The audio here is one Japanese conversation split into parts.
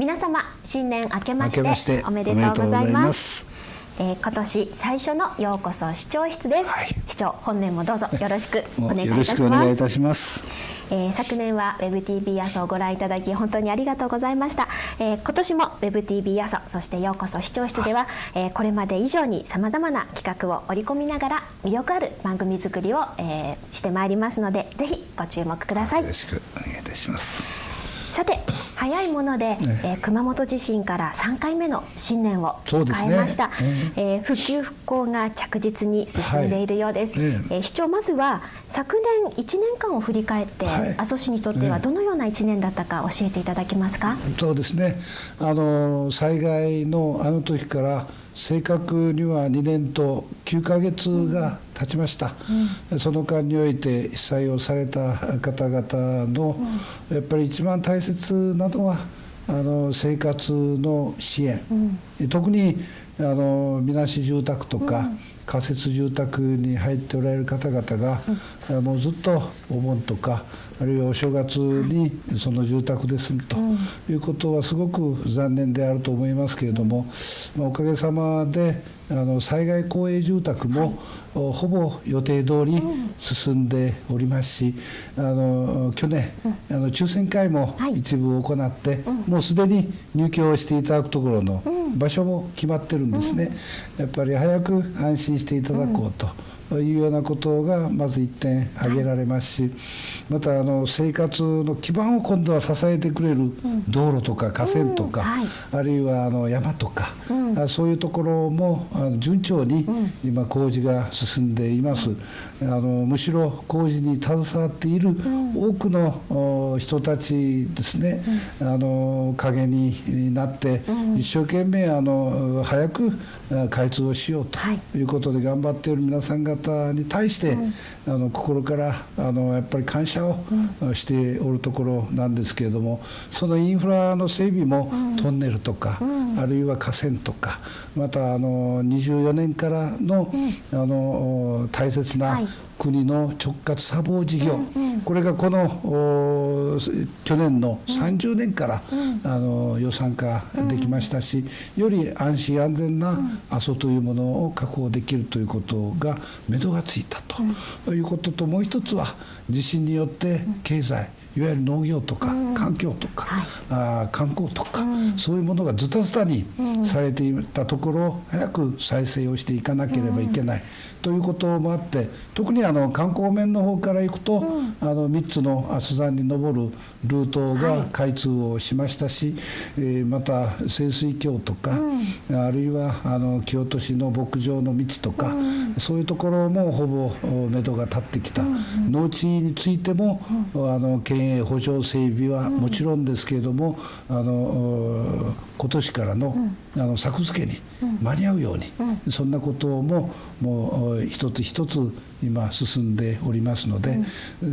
皆様新年明けましておめでとうございます。えー、今年最初のようこそ視聴室です、はい、視聴本年もどうぞよろしくお願いいたします。します。えー、昨年は WebTV 朝をご覧いただき本当にありがとうございました、えー、今年も WebTV 朝そしてようこそ視聴室では、えー、これまで以上にさまざまな企画を織り込みながら魅力ある番組作りを、えー、してまいりますのでぜひご注目ください。よろしくお願いいたしますさて早いもので、ね、え。ー、熊本地震から3回目の新年を迎えました、ねえ。ー、復旧復興が着実に進んでいるようです、はい、えー、市長まずは昨年1年間を振り返って、はい、阿蘇市にとってはどのような1年だったか教えていただけますか、そうですね。あの災害のあの時から正確には2年と9か月が経ちました、うん、その間において被災をされた方々の、やっぱり一番大切なのはあの生活の支援、うん、特にあのみなし住宅とか、仮設住宅に入っておられる方々が、うん、もうずっとお盆とかあるいはお正月にその住宅で住むということはすごく残念であると思いますけれども、まあ、おかげさまであの災害公営住宅も、はい、ほぼ予定通り進んでおりますし、あの去年、あの抽選会も一部行って、はい、もうすでに入居をしていただくところの場所も決まってるんですね。やっぱり早く安心していただこうと。いうようなことがまず1点挙げられますしまたあの生活の基盤を今度は支えてくれる道路とか河川とか、あるいはあの山とか、そういうところも順調に今工事が進んでいます。あのむしろ工事に携わっている多くの人たちですね、あの陰になって一生懸命あの早く開通をしようとい。うことで頑張っている皆さん方に対して、あの心からあのやっぱり感謝をしておるところなんですけれどもそのインフラの整備もトンネルとか、あるいは河川とかまたあの24年からの,、あの大切な国の直轄砂防事業、これがこの去年の30年から、あの予算化できましたし、より安心安全な阿蘇というものを確保できるということが目処がついたということともう一つは地震によって経済いわゆる農業とか環境とか、はい、あ観光とか、そういうものがズタズタにされていたところを早く再生をしていかなければいけない、ということもあって特にあの観光面の方から行くと、あの3つの阿蘇山に登るルートが開通をしましたし、えー、また潜水橋とか、あるいはあの京都市の牧場の道とか、そういうところもほぼ目処が立ってきた、農地についても、あの県営補助整備はもちろんですけれども、あの今年からの,、あの作付けに間に合うように、そんなことももう一つ一つ今進んでおりますので、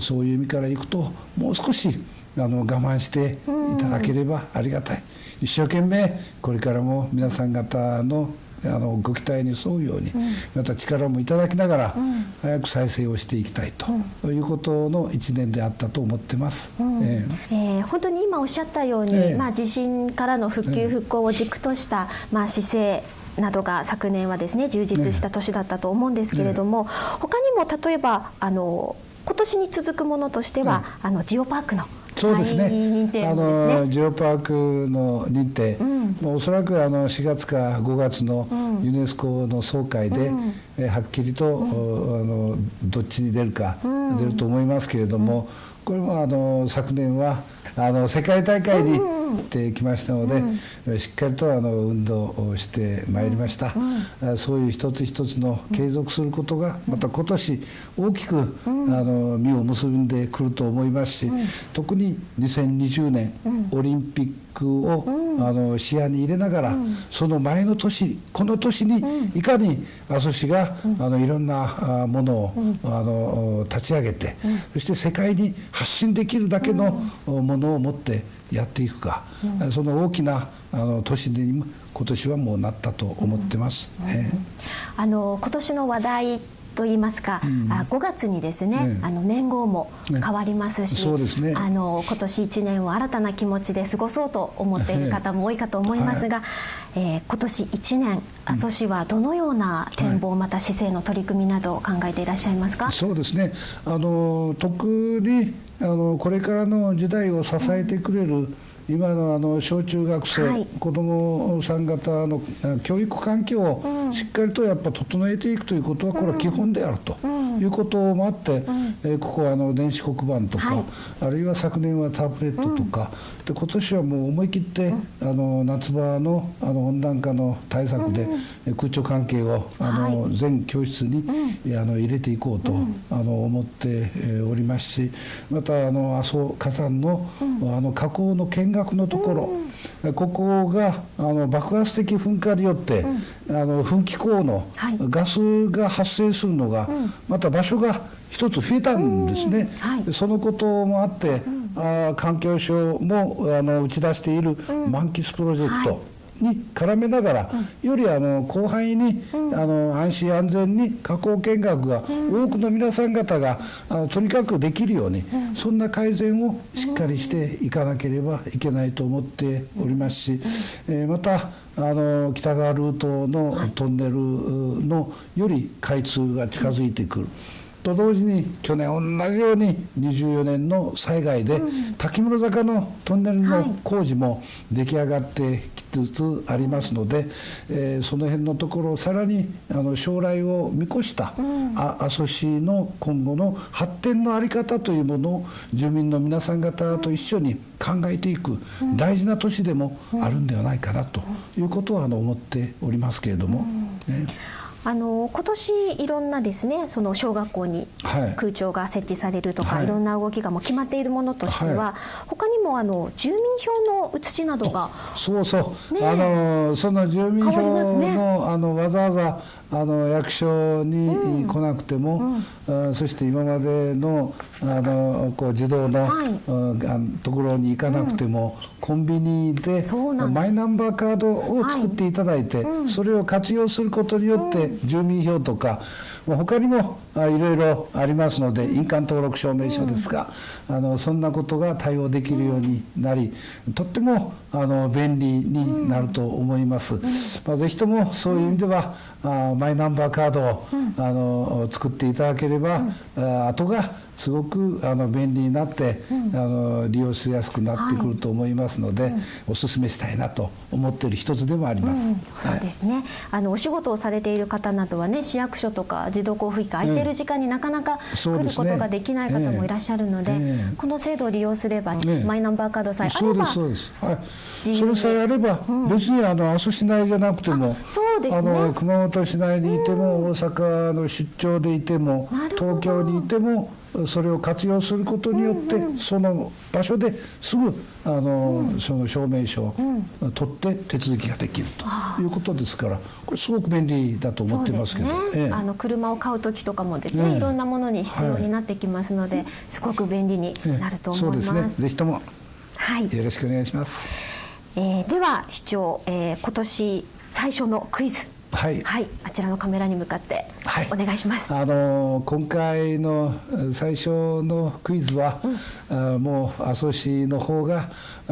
そういう意味からいくともう少しあの我慢していただければありがたい。一生懸命これからも皆さん方のあのご期待に沿うように、また力もいただきながら、早く再生をしていきたいということの1年であったと思ってます、うん、えー、えー、本当に今おっしゃったように、えー、まあ、地震からの復旧復興を軸とした、まあ、姿勢などが昨年はですね充実した年だったと思うんですけれども、ねね、他にも例えばあの今年に続くものとしては、あのジオパークのそうですね。ね。あのジオパークの認定、うん、もうおそらくあの4月か5月のユネスコの総会で、うん、えはっきりと、うん、あのどっちに出るか、出ると思いますけれども、これもあの昨年はあの世界大会に行ってきましたので、うん、しっかりとあの運動をしてまいりました、うん、そういう一つ一つの継続することがまた今年大きく、あの実を結んでくると思いますし、特に2020年オリンピックを、あの視野に入れながら、その前の年この年にいかに阿蘇市が、あのいろんなものを、あの立ち上げて、そして世界に発信できるだけのものを持ってやっていくか、うん、その大きなあの年に今年はもうなったと思ってます。うん。うん、あの今年の話題と言いますか、うん、5月にですね、ね、あの年号も変わりますし、ねね、あの今年1年を新たな気持ちで過ごそうと思っている方も多いかと思いますが、はい、えー、今年1年阿蘇市はどのような展望、うん、また市政の取り組みなどを考えていらっしゃいますか、そうですね。あの特にあのこれからの時代を支えてくれる、うん今のあの小中学生、はい、子どもさん方の教育環境をしっかりとやっぱ整えていくということはこれは基本であるということもあって、えここはあの電子黒板とか、あるいは昨年はタブレットとか、で今年はもう思い切って、あの夏場のあの温暖化の対策で、空調関係をあの全教室に、あの入れていこうと、あの思っておりますしまたあの阿蘇火山の,、あの火口の見学のところ、ここがあの爆発的噴火によって、あの噴気口のガスが発生するのが、また場所が一つ増えたんですね。そのこともあって、あ環境省もあの打ち出している満喫プロジェクト、に絡めながら、よりあの広範囲に、あの安心安全に加工見学が多くの皆さん方があのとにかくできるように、そんな改善をしっかりしていかなければいけないと思っておりますし、えまたあの北側ルートのトンネルのより開通が近づいてくる。と同時に去年同じように24年の災害で、滝室坂のトンネルの工事も出来上がってきつつありますので、えー、その辺のところをさらにあの将来を見越した、阿蘇市の今後の発展の在り方というものを住民の皆さん方と一緒に考えていく大事な年でもあるんではないかなということはあの思っておりますけれども。ねあの今年いろんなですねその小学校に空調が設置されるとか、はい、いろんな動きがもう決まっているものとしては、はい、他にもあの住民票の写しなどがそうそう、ね、あのその住民票のね、あのわざわざあの役所に来なくても、うん。うん、そして今までのあのこう自動の、はい、ところに行かなくても、うん、コンビニでマイナンバーカードを作っていただいて、はい、それを活用することによって、住民票とか他にもいろいろありますので印鑑登録証明書ですが、あのそんなことが対応できるようになりとってもあの便利になると思います。まあ、ぜひともそういう意味では、あマイナンバーカードを、あの作っていただければ、あ後がすごくあの便利になって、うん、あの利用しやすくなってくると思いますので、はい、お勧めしたいなと思っている一つでもあります。うん、そうですね、あのお仕事をされている方などはね市役所とか児童交付費が空いてる時間になかなか来ることができない方もいらっしゃるので、ねえ。ー、この制度を利用すれば、ね、マイナンバーカードさえあればそうですそうです、はい、それさえあれば、うん、別にあの阿蘇市内じゃなくてもそうです、ね、あの熊本市内にいても、大阪の出張でいても東京にいてもそれを活用することによって、うんうん、その場所ですぐあの、うん、その証明書を取って手続きができるということですからこれすごく便利だと思ってますけど、ね。ええ、あの車を買う時とかもですね、いろんなものに必要になってきますので、はい、すごく便利になると思います。そうですね。ぜひとも、はい、よろしくお願いします。えー、では市長、えー、今年最初のクイズはい、はい、あちらのカメラに向かってお願いします。はい、あの今回の最初のクイズは、うん、あもう阿蘇市の方が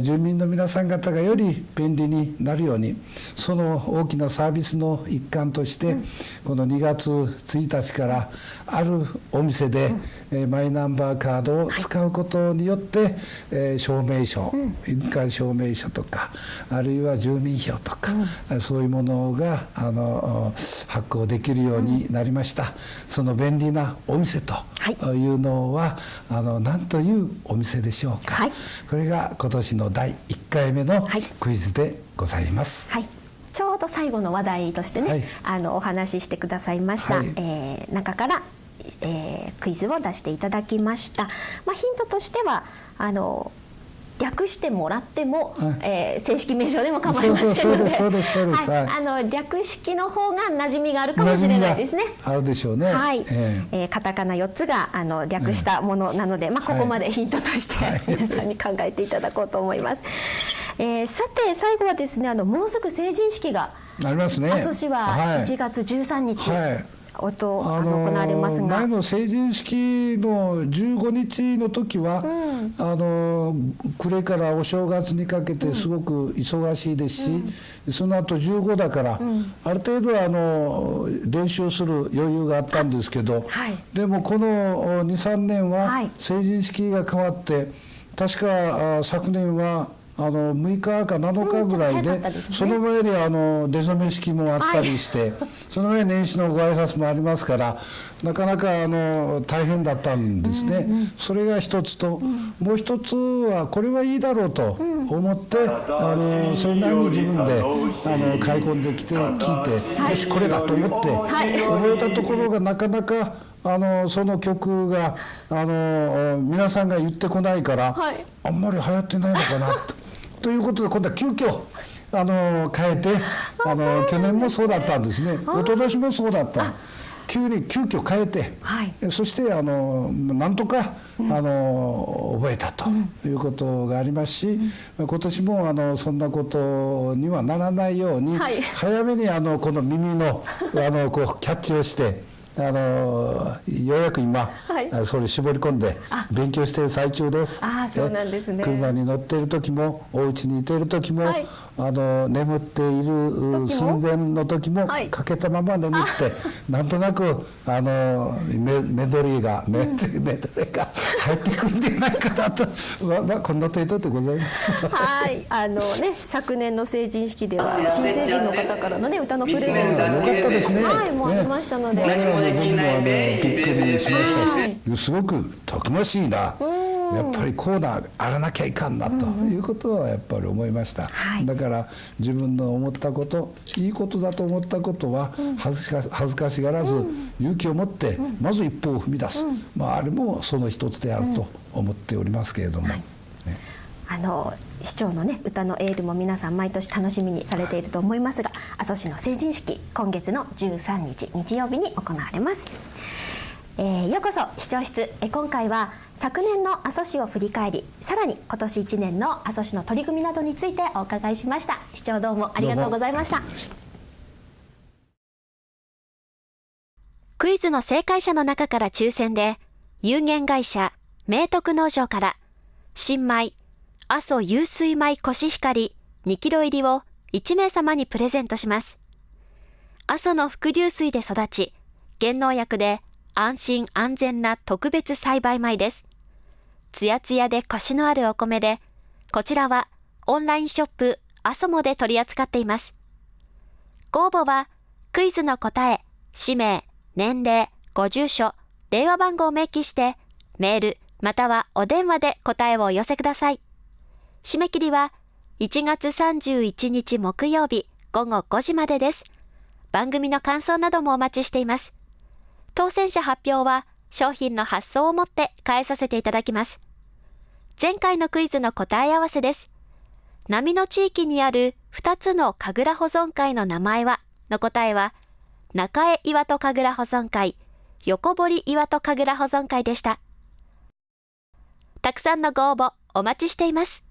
住民の皆さん方がより便利になるようにその大きなサービスの一環として、うん、この2月1日からあるお店で、うん、えマイナンバーカードを使うことによって、はい、えー、証明書、印鑑証明書とかあるいは住民票とか、そういうものがあのの発行できるようになりました、うん、その便利なお店とい。うのは、はい、あの何というお店でしょうか、はい、これが今年の第1回目のクイズでございます。はい。ちょうど最後の話題としてね、はい、あのお話ししてくださいました、はい、えー、中から、えー、クイズを出していただきました。まあ、ヒントとしてはあの略してもらっても、はい、えー、正式名称でも構いませんので。そうですそうですそうです、はい、あの略式の方が馴染みがあるかもしれないですね。あるでしょうね。はい、えー、えー、カタカナ4つがあの略したものなので、まあここまでヒントとして、皆さんに考えていただこうと思います、えー、さて最後はですねあのもうすぐ成人式がありますね。阿蘇市は1月13日、はい音あの行われますが。前の成人式の15日の時は、うん、あの暮れからお正月にかけてすごく忙しいですし、うん、その後15だから、うん、ある程度あの練習する余裕があったんですけど、はい、でもこの23年は成人式が変わって、確か昨年はあの6日か7日ぐらいでうんでね、その前にあの出初め式もあったりして、はい、その上年始のご挨拶もありますからなかなかあの大変だったんですね、うんうん、それが一つと、うん、もう一つはこれはいいだろうと思って、うん、あのそれなりに自分であの買い込んできて聞いて、はい、よしこれだと思って、はい、思えたところがなかなかあのその曲があの皆さんが言ってこないから、はい、あんまり流行ってないのかなと。ということで今度は急遽あの変えてあの去年もそうだったんですね。一昨年もそうだった。急に急遽変えて、はい、そしてあのなんとか、うん、あの覚えたということがありますし、うん、今年もあのそんなことにはならないように、はい、早めにあのこの耳のあのこうキャッチをして。あのようやく今、はい、それ絞り込んで勉強している最中です。あそうなんですね。車に乗っている時もお家にいている時も、はい、あの眠っている寸前の時も、はい、かけたまま眠ってなんとなくあのメメドリーがメ,、メドリーが入ってくるんじゃないかなと、まあまあこんな程度でございます。はい。あのね昨年の成人式では新成人の方からのね歌のプレゼント。よかったですね。はいもありましたので。ね。僕もあのびっくりしましたし、すごくたくましいな。やっぱりこうだあらなきゃいかんなということはやっぱり思いました、うん、だから自分の思ったこといいことだと思ったことは恥ずか恥ずかしがらず勇気を持ってまず一歩を踏み出す、まあ、あれもその一つであると思っておりますけれども。はい。あの市長のね歌のエールも皆さん毎年楽しみにされていると思いますが阿蘇市の成人式今月の13日日曜日に行われます、えー、ようこそ。視聴室。え今回は昨年の阿蘇市を振り返りさらに今年1年の阿蘇市の取り組みなどについてお伺いしました。市長どうもありがとうございました。クイズの正解者の中から抽選で有限会社明徳農場から新米阿蘇湧水米コシヒカリ2キロ入りを1名様にプレゼントします。阿蘇の伏流水で育ち、減農薬で安心安全な特別栽培米です。つやつやでコシのあるお米で、こちらはオンラインショップ阿蘇もで取り扱っています。ご応募はクイズの答え、氏名、年齢、ご住所、電話番号を明記して、メールまたはお電話で答えをお寄せください。締め切りは1月31日木曜日午後5時までです。番組の感想などもお待ちしています。当選者発表は商品の発送をもって返させていただきます。前回のクイズの答え合わせです。波の地域にある2つの神楽保存会の名前はの答えは、中江岩戸神楽保存会、横堀岩戸神楽保存会でした。たくさんのご応募お待ちしています。